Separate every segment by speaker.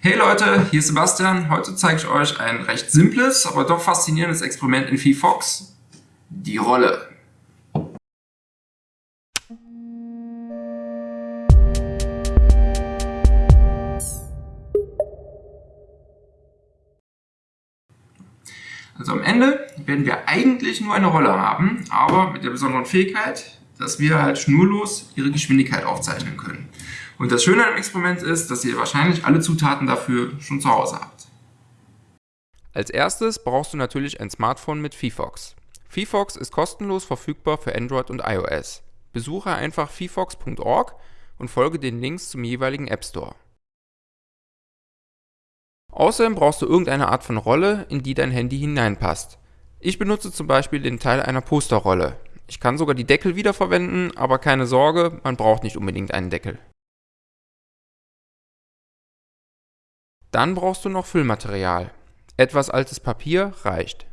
Speaker 1: Hey Leute, hier ist Sebastian. Heute zeige ich euch ein recht simples, aber doch faszinierendes Experiment in VFox. Die Rolle. Also am Ende werden wir eigentlich nur eine Rolle haben, aber mit der besonderen Fähigkeit, dass wir halt schnurlos ihre Geschwindigkeit aufzeichnen können. Und das Schöne am Experiment ist, dass ihr wahrscheinlich alle Zutaten dafür schon zu Hause habt.
Speaker 2: Als erstes brauchst du natürlich ein Smartphone mit VFox. VFox ist kostenlos verfügbar für Android und iOS. Besuche einfach vfox.org und folge den Links zum jeweiligen App Store. Außerdem brauchst du irgendeine Art von Rolle, in die dein Handy hineinpasst. Ich benutze zum Beispiel den Teil einer Posterrolle. Ich kann sogar die Deckel wiederverwenden, aber keine Sorge, man braucht nicht unbedingt einen Deckel. Dann brauchst du noch Füllmaterial. Etwas altes Papier reicht.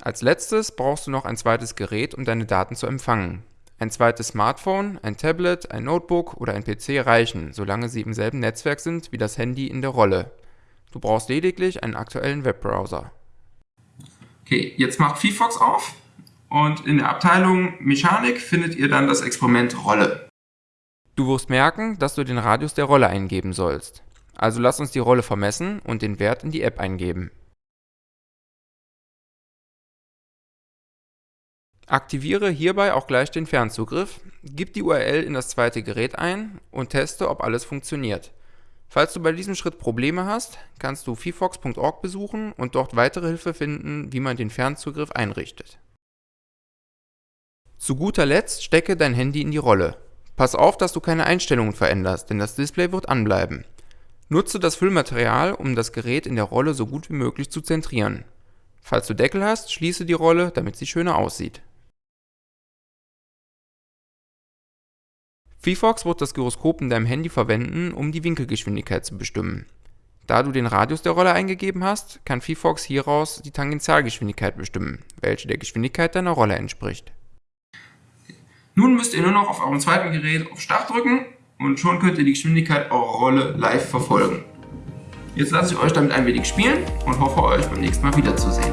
Speaker 2: Als letztes brauchst du noch ein zweites Gerät, um deine Daten zu empfangen. Ein zweites Smartphone, ein Tablet, ein Notebook oder ein PC reichen, solange sie im selben Netzwerk sind wie das Handy in der Rolle. Du brauchst lediglich einen aktuellen Webbrowser.
Speaker 1: Okay, jetzt macht VFox auf und in der Abteilung Mechanik findet ihr dann das Experiment Rolle.
Speaker 2: Du wirst merken, dass du den Radius der Rolle eingeben sollst. Also lass uns die Rolle vermessen und den Wert in die App eingeben. Aktiviere hierbei auch gleich den Fernzugriff, gib die URL in das zweite Gerät ein und teste, ob alles funktioniert. Falls du bei diesem Schritt Probleme hast, kannst du vfox.org besuchen und dort weitere Hilfe finden, wie man den Fernzugriff einrichtet. Zu guter Letzt stecke dein Handy in die Rolle. Pass auf, dass du keine Einstellungen veränderst, denn das Display wird anbleiben. Nutze das Füllmaterial, um das Gerät in der Rolle so gut wie möglich zu zentrieren. Falls du Deckel hast, schließe die Rolle, damit sie schöner aussieht. VFox wird das Gyroskop in deinem Handy verwenden, um die Winkelgeschwindigkeit zu bestimmen. Da du den Radius der Rolle eingegeben hast, kann VFox hieraus die Tangentialgeschwindigkeit bestimmen, welche der Geschwindigkeit deiner Rolle entspricht.
Speaker 1: Nun müsst ihr nur noch auf eurem zweiten Gerät auf Start drücken und schon könnt ihr die Geschwindigkeit eurer Rolle live verfolgen. Jetzt lasse ich euch damit ein wenig spielen und hoffe euch beim nächsten Mal wiederzusehen.